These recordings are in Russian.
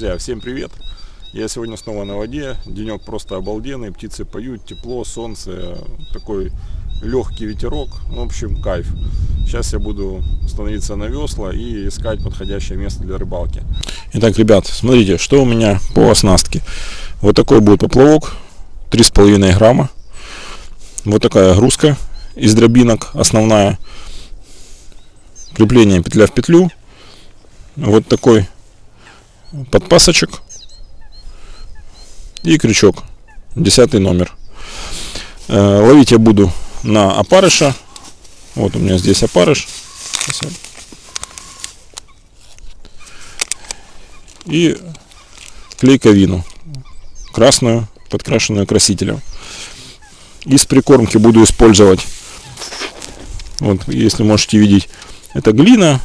Друзья, всем привет! Я сегодня снова на воде, денек просто обалденный, птицы поют, тепло, солнце, такой легкий ветерок, в общем кайф. Сейчас я буду становиться на весла и искать подходящее место для рыбалки. Итак, ребят, смотрите, что у меня по оснастке. Вот такой будет поплавок, 3,5 грамма. Вот такая грузка из дробинок, основная. Крепление петля в петлю. Вот такой подпасочек и крючок, десятый номер. Э, ловить я буду на опарыша. Вот у меня здесь опарыш. И клейковину красную, подкрашенную красителем. Из прикормки буду использовать, вот если можете видеть, это глина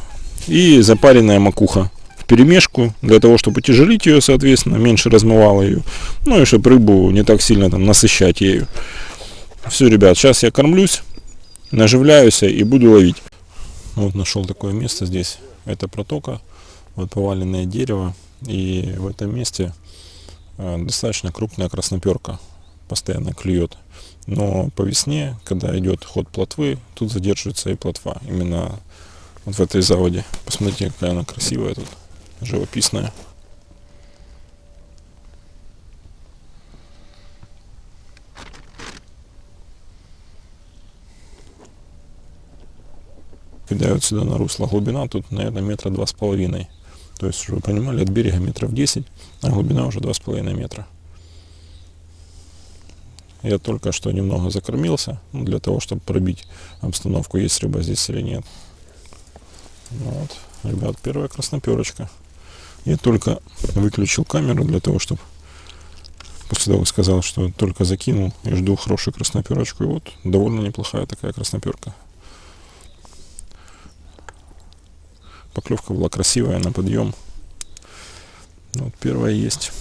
и запаренная макуха перемешку, для того, чтобы утяжелить ее, соответственно, меньше размывало ее. Ну и чтобы рыбу не так сильно там насыщать ею. Все, ребят, сейчас я кормлюсь, наживляюсь и буду ловить. Вот нашел такое место здесь. Это протока, вот поваленное дерево. И в этом месте э, достаточно крупная красноперка постоянно клюет. Но по весне, когда идет ход плотвы, тут задерживается и плотва. Именно вот в этой заводе. Посмотрите, какая она красивая тут живописная. Кидают сюда на русло глубина, тут, наверное, метра два с половиной. То есть, чтобы вы понимали, от берега метров 10, а глубина уже два с половиной метра. Я только что немного закормился, ну, для того, чтобы пробить обстановку, есть рыба здесь или нет. Вот, ребят, первая красноперочка. Я только выключил камеру для того, чтобы после того сказал, что только закинул и жду хорошую красноперочку. И вот довольно неплохая такая красноперка. Поклевка была красивая на подъем. Ну, вот первая есть.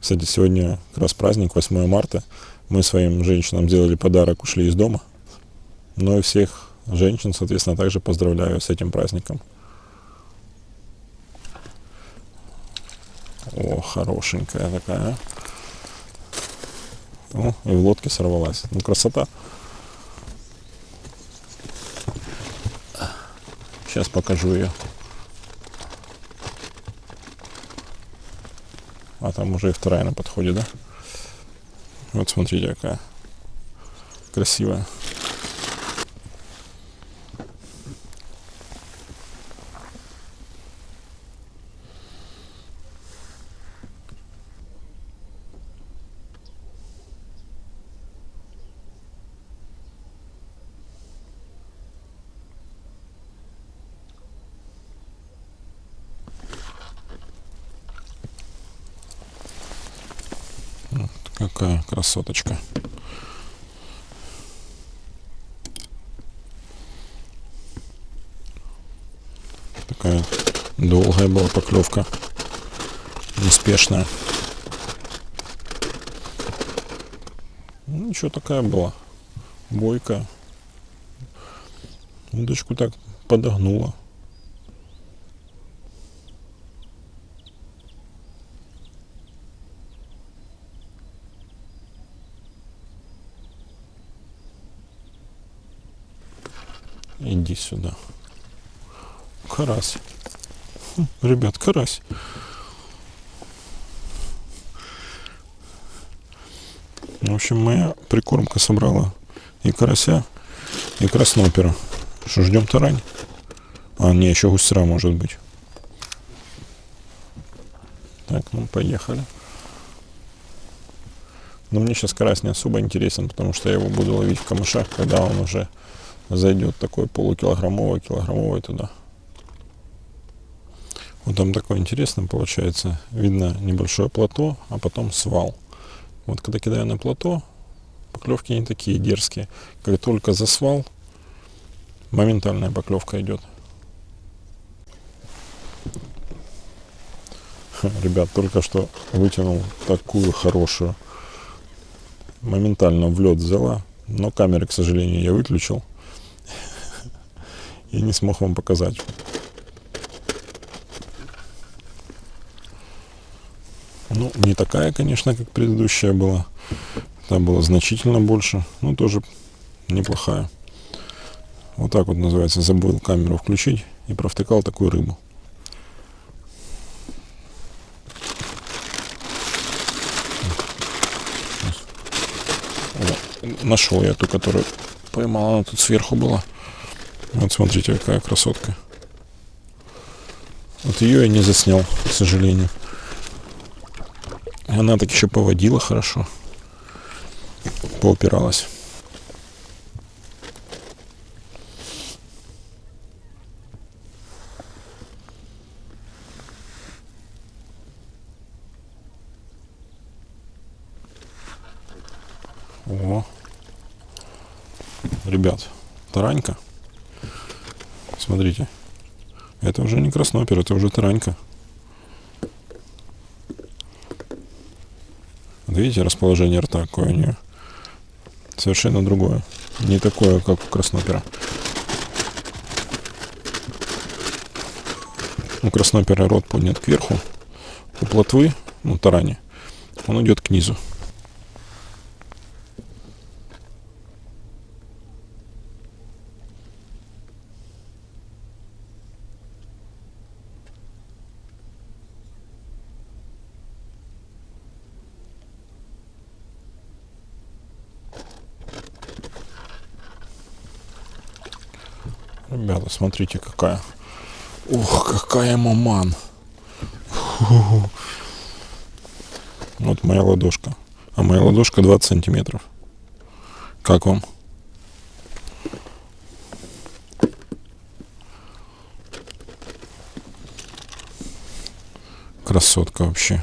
Кстати, сегодня как раз праздник, 8 марта. Мы своим женщинам сделали подарок, ушли из дома. Но и всех женщин, соответственно, также поздравляю с этим праздником. О, хорошенькая такая. О, и в лодке сорвалась. Ну, красота. Сейчас покажу ее. А там уже и вторая на подходе, да? Вот смотрите, какая красивая. Какая красоточка. Такая долгая была поклевка. Неспешная. Ну, ничего такая была. Бойкая. Удочку так подогнула. Иди сюда. Карась. Хм, ребят, карась. В общем, моя прикормка собрала и карася, и краснопера. Что, ждем тарань? А, не, еще гусера может быть. Так, ну поехали. Но мне сейчас карась не особо интересен, потому что я его буду ловить в камышах, когда он уже зайдет такой полукилограммовый, килограммовый туда. Вот там такое интересно получается. Видно небольшое плато, а потом свал. Вот когда кидаю на плато, поклевки не такие дерзкие. Как только за свал, моментальная поклевка идет. Ребят, только что вытянул такую хорошую моментально в лед взяла, но камеры, к сожалению, я выключил и не смог вам показать. Ну, не такая, конечно, как предыдущая была. Там было значительно больше, но тоже неплохая. Вот так вот называется, забыл камеру включить и провтыкал такую рыбу. Нашел я ту, которую поймал, она тут сверху была. Вот смотрите, какая красотка. Вот ее я не заснял, к сожалению. Она так еще поводила хорошо. Поупиралась. О, ребят, таранька. Смотрите, это уже не краснопер, это уже таранька. Вот видите, расположение рта какое у нее? Совершенно другое. Не такое, как у краснопера. У краснопера рот поднят кверху. У плотвы, ну, тарани, он идет к низу. Смотрите, какая. Ох, какая маман. Фу. Вот моя ладошка. А моя ладошка 20 сантиметров. Как вам? Красотка вообще.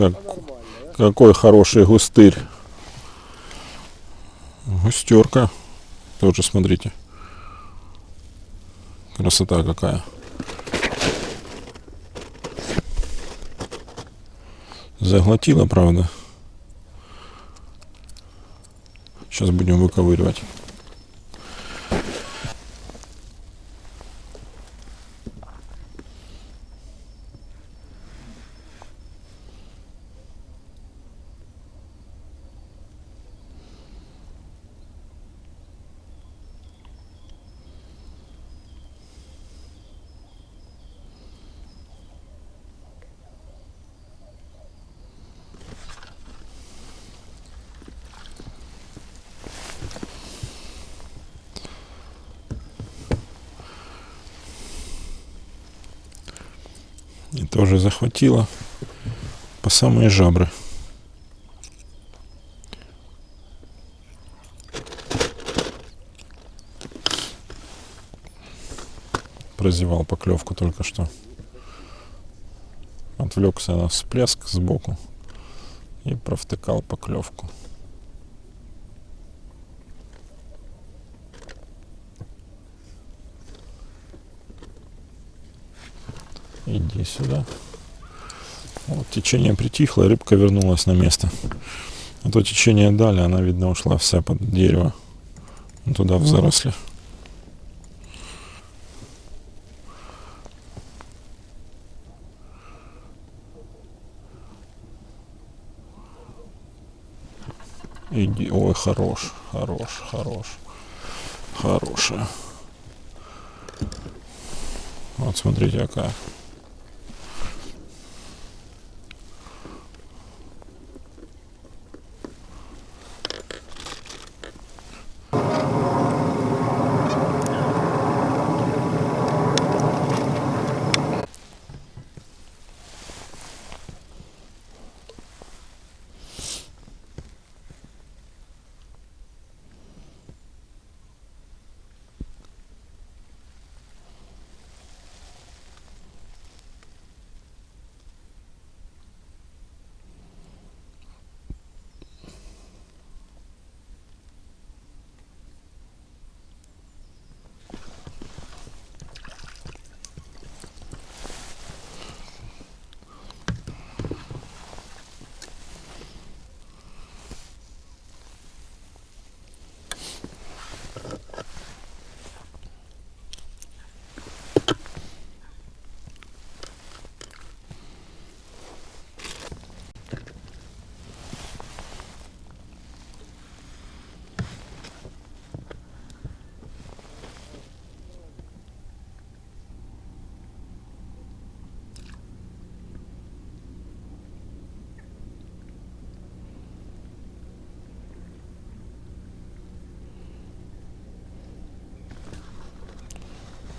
Как, какой хороший густырь. Густерка. Тоже смотрите. Красота какая. Заглотила, правда. Сейчас будем выковыривать. И тоже захватила по самые жабры. Прозевал поклевку только что. Отвлекся на всплеск сбоку и провтыкал поклевку. Иди сюда. Вот течение притихло, рыбка вернулась на место. А то течение дали, она, видно, ушла вся под дерево. Туда в заросли. Иди, ой, хорош, хорош, хорош, хорошая. Вот смотрите, какая.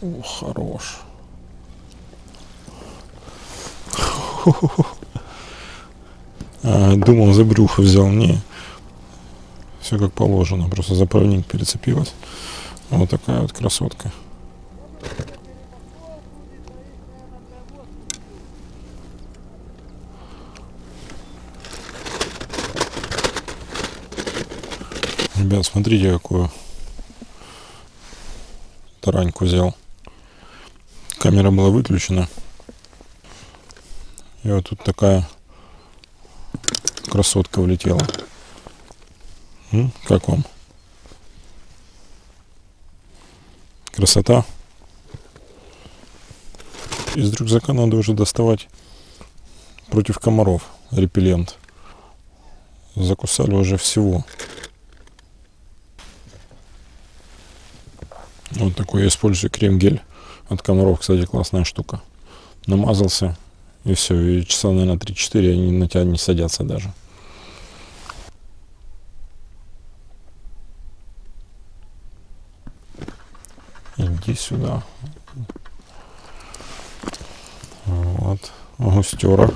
О, хорош. А, думал, за брюхо взял. Не. Все как положено. Просто заправник перецепилась. Вот такая вот красотка. Ребят, смотрите, какую тараньку взял. Камера была выключена. И вот тут такая красотка влетела. М, Как вам? Красота. Из рюкзака надо уже доставать против комаров репеллент. Закусали уже всего. Вот такой я использую крем-гель от комаров, кстати, классная штука. Намазался, и все, и часа, наверное, 3-4 они на тебя не садятся даже. Иди сюда. Вот, густера.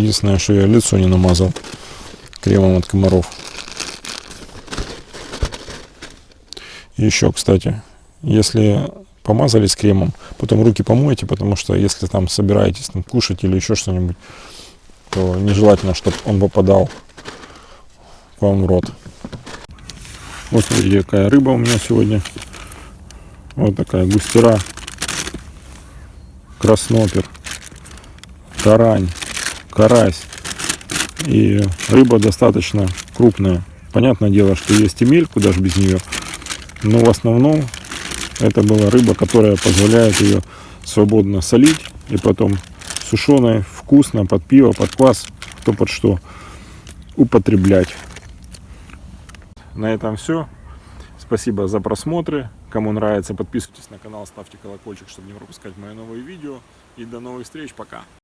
Единственное, что я лицо не намазал кремом от комаров. Еще, кстати, если помазались кремом, потом руки помойте, потому что если там собираетесь там, кушать или еще что-нибудь, то нежелательно, чтобы он попадал к вам в рот. Вот смотрите, какая рыба у меня сегодня. Вот такая густера, краснопер, тарань, карась. И рыба достаточно крупная. Понятное дело, что есть и мель, куда же без нее. Но в основном это была рыба, которая позволяет ее свободно солить и потом сушеной, вкусно, под пиво, под квас, кто под что, употреблять. На этом все. Спасибо за просмотры. Кому нравится, подписывайтесь на канал, ставьте колокольчик, чтобы не пропускать мои новые видео. И до новых встреч. Пока.